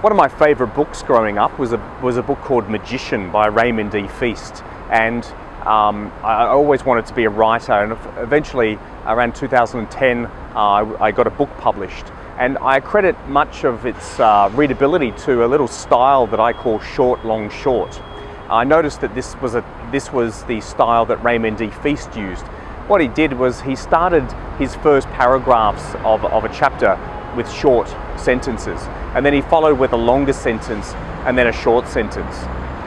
One of my favourite books growing up was a, was a book called Magician by Raymond D. Feast. And um, I always wanted to be a writer and eventually around 2010 uh, I got a book published and I credit much of its uh, readability to a little style that I call short, long, short. I noticed that this was, a, this was the style that Raymond D. Feast used. What he did was he started his first paragraphs of, of a chapter with short sentences. And then he followed with a longer sentence and then a short sentence.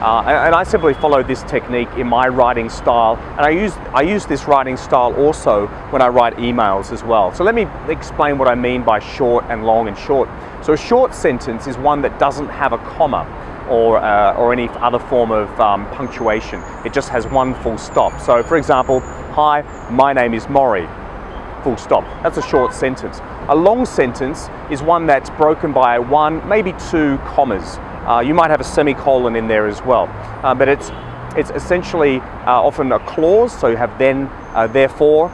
Uh, and I simply follow this technique in my writing style. And I use, I use this writing style also when I write emails as well. So let me explain what I mean by short and long and short. So a short sentence is one that doesn't have a comma or, uh, or any other form of um, punctuation. It just has one full stop. So for example, hi, my name is Maury full stop. That's a short sentence. A long sentence is one that's broken by one, maybe two commas. Uh, you might have a semicolon in there as well, uh, but it's, it's essentially uh, often a clause, so you have then, uh, therefore,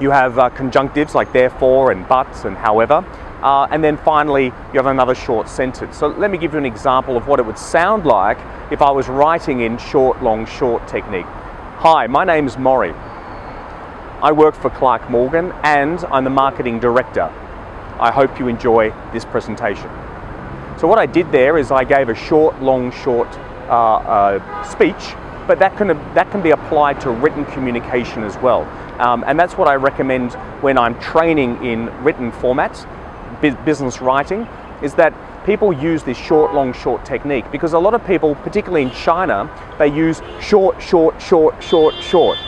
you have uh, conjunctives like therefore and but and however, uh, and then finally you have another short sentence. So let me give you an example of what it would sound like if I was writing in short, long, short technique. Hi, my name is Maury. I work for Clark Morgan and I'm the marketing director. I hope you enjoy this presentation. So what I did there is I gave a short, long, short uh, uh, speech, but that can, that can be applied to written communication as well. Um, and that's what I recommend when I'm training in written formats, business writing, is that people use this short, long, short technique because a lot of people, particularly in China, they use short, short, short, short, short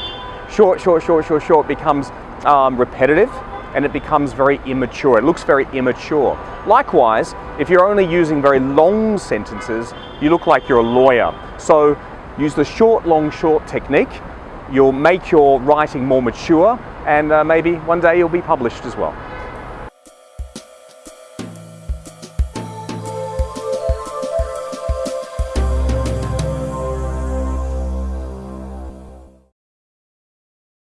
short, short, short, short, short becomes um, repetitive and it becomes very immature. It looks very immature. Likewise, if you're only using very long sentences, you look like you're a lawyer. So use the short, long, short technique. You'll make your writing more mature and uh, maybe one day you'll be published as well.